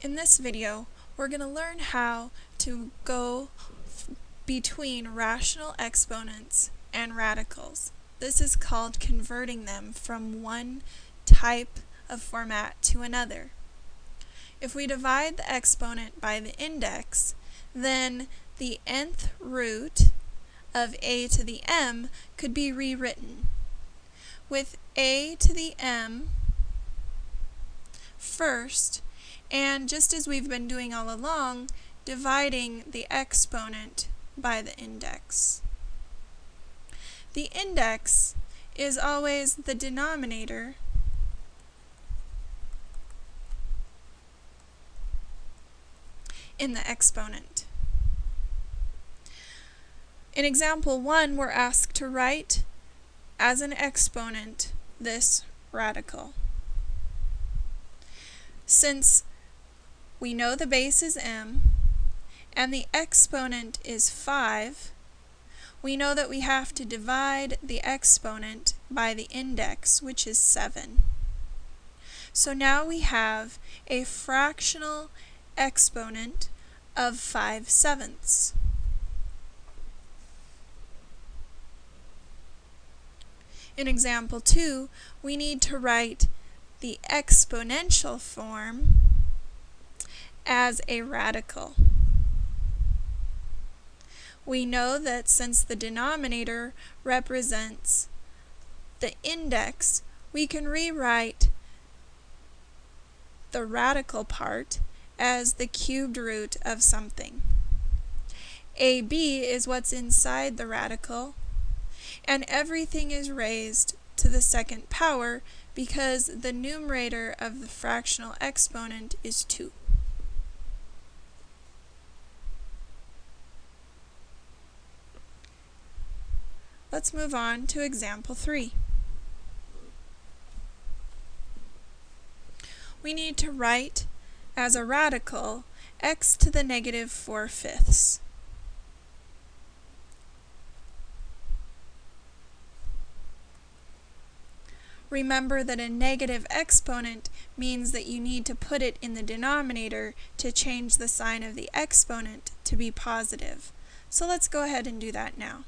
In this video, we're going to learn how to go between rational exponents and radicals. This is called converting them from one type of format to another. If we divide the exponent by the index, then the nth root of a to the m could be rewritten with a to the m first and just as we've been doing all along, dividing the exponent by the index. The index is always the denominator in the exponent. In example 1, we're asked to write as an exponent this radical. Since we know the base is m, and the exponent is 5, we know that we have to divide the exponent by the index, which is 7. So now we have a fractional exponent of 5 sevenths. In example 2, we need to write the exponential form as a radical. We know that since the denominator represents the index, we can rewrite the radical part as the cubed root of something. AB is what's inside the radical, and everything is raised to the second power because the numerator of the fractional exponent is 2. Let's move on to example 3. We need to write as a radical x to the negative 4 fifths. Remember that a negative exponent means that you need to put it in the denominator to change the sign of the exponent to be positive. So let's go ahead and do that now.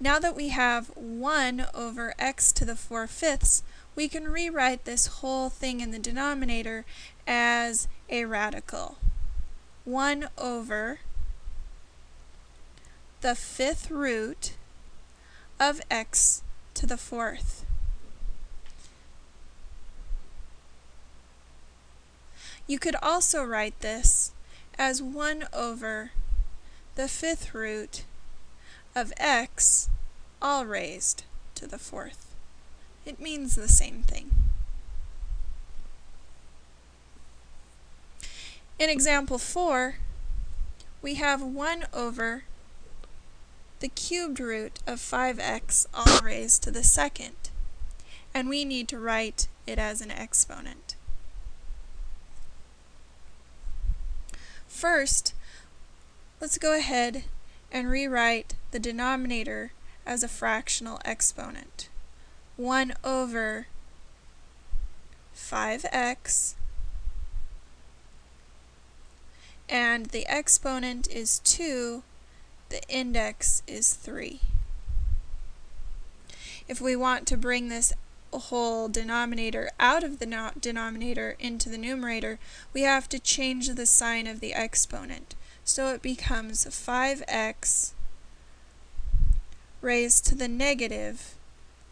Now that we have 1 over x to the 4 fifths, we can rewrite this whole thing in the denominator as a radical. 1 over the fifth root of x to the fourth. You could also write this as 1 over the fifth root of x all raised to the fourth. It means the same thing. In example 4, we have 1 over the cubed root of 5x all raised to the second, and we need to write it as an exponent. First, let's go ahead and rewrite the denominator as a fractional exponent. 1 over 5x and the exponent is 2, the index is 3. If we want to bring this whole denominator out of the denominator into the numerator, we have to change the sign of the exponent. So it becomes 5x raised to the negative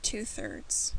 2 thirds.